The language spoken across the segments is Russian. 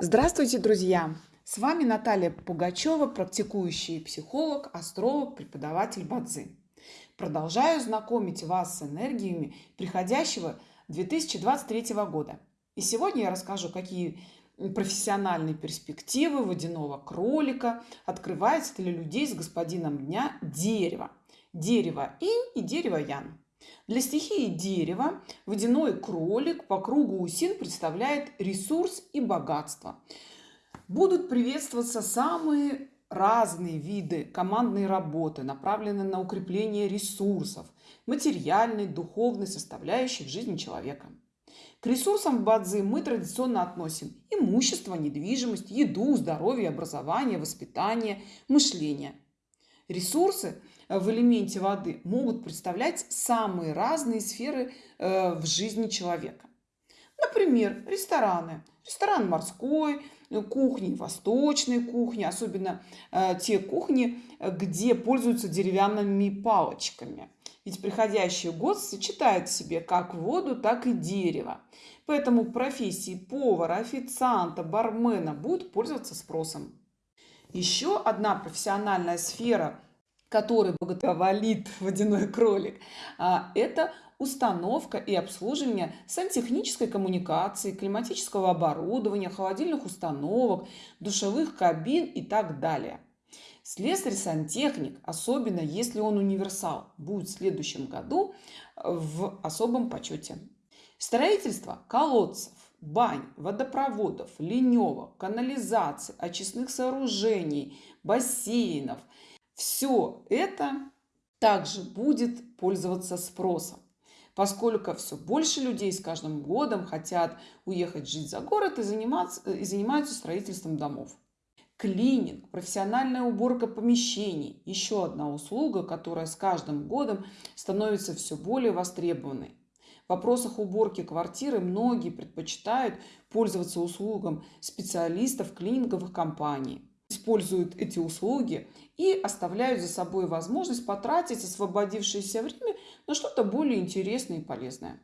Здравствуйте, друзья! С вами Наталья Пугачева, практикующий психолог, астролог, преподаватель Бадзи. Продолжаю знакомить вас с энергиями приходящего 2023 года. И сегодня я расскажу, какие профессиональные перспективы водяного кролика открываются для людей с господином дня дерева. Дерево инь и дерево ян. Для стихии дерева водяной кролик по кругу усин представляет ресурс и богатство. Будут приветствоваться самые разные виды командной работы, направленные на укрепление ресурсов, материальной, духовной составляющей в жизни человека. К ресурсам Бадзи мы традиционно относим имущество, недвижимость, еду, здоровье, образование, воспитание, мышление. Ресурсы в элементе воды могут представлять самые разные сферы э, в жизни человека. Например, рестораны. Ресторан морской, э, кухни, восточной кухни, особенно э, те кухни, где пользуются деревянными палочками. Ведь приходящий год сочетает в себе как воду, так и дерево. Поэтому профессии повара, официанта, бармена будут пользоваться спросом. Еще одна профессиональная сфера – который благоволит водяной кролик, а, это установка и обслуживание сантехнической коммуникации, климатического оборудования, холодильных установок, душевых кабин и так далее. Слесарь-сантехник, особенно если он универсал, будет в следующем году в особом почете. Строительство колодцев, бань, водопроводов, ливневок, канализации, очистных сооружений, бассейнов – все это также будет пользоваться спросом, поскольку все больше людей с каждым годом хотят уехать жить за город и, заниматься, и занимаются строительством домов. Клининг, профессиональная уборка помещений – еще одна услуга, которая с каждым годом становится все более востребованной. В вопросах уборки квартиры многие предпочитают пользоваться услугам специалистов клининговых компаний используют эти услуги и оставляют за собой возможность потратить освободившееся время на что-то более интересное и полезное.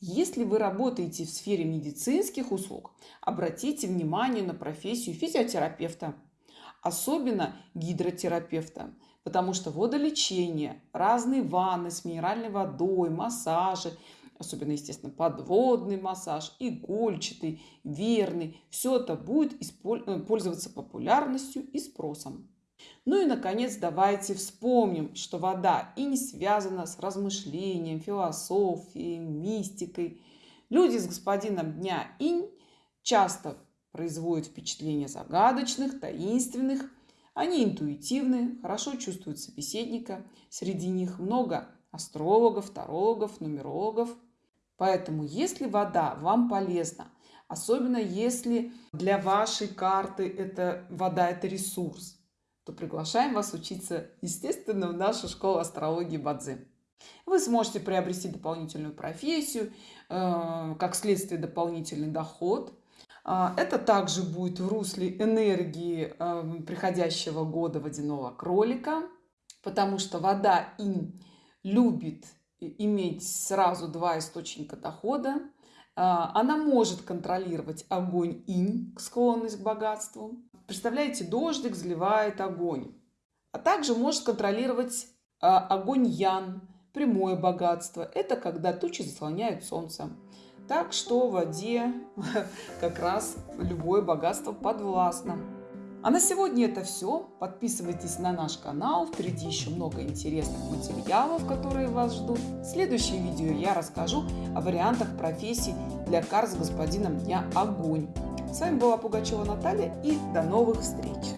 Если вы работаете в сфере медицинских услуг, обратите внимание на профессию физиотерапевта, особенно гидротерапевта, потому что водолечение, разные ванны с минеральной водой, массажи – особенно, естественно, подводный массаж, игольчатый, верный. Все это будет э, пользоваться популярностью и спросом. Ну и, наконец, давайте вспомним, что вода и не связана с размышлением, философией, мистикой. Люди с господином дня инь часто производят впечатление загадочных, таинственных. Они интуитивны, хорошо чувствуют собеседника. Среди них много астрологов, тарологов, нумерологов – Поэтому, если вода вам полезна, особенно если для вашей карты это вода – это ресурс, то приглашаем вас учиться, естественно, в нашу школу астрологии Бадзи. Вы сможете приобрести дополнительную профессию, э, как следствие дополнительный доход. А, это также будет в русле энергии э, приходящего года водяного кролика, потому что вода инь любит иметь сразу два источника дохода. А, она может контролировать огонь инь, склонность к богатству. Представляете, дождик заливает огонь. А также может контролировать а, огонь ян, прямое богатство. Это когда тучи заслоняют солнце. Так что в воде как раз любое богатство подвластно. А на сегодня это все. Подписывайтесь на наш канал. Впереди еще много интересных материалов, которые вас ждут. В следующем видео я расскажу о вариантах профессий для кар с господином Дня Огонь. С вами была Пугачева Наталья и до новых встреч!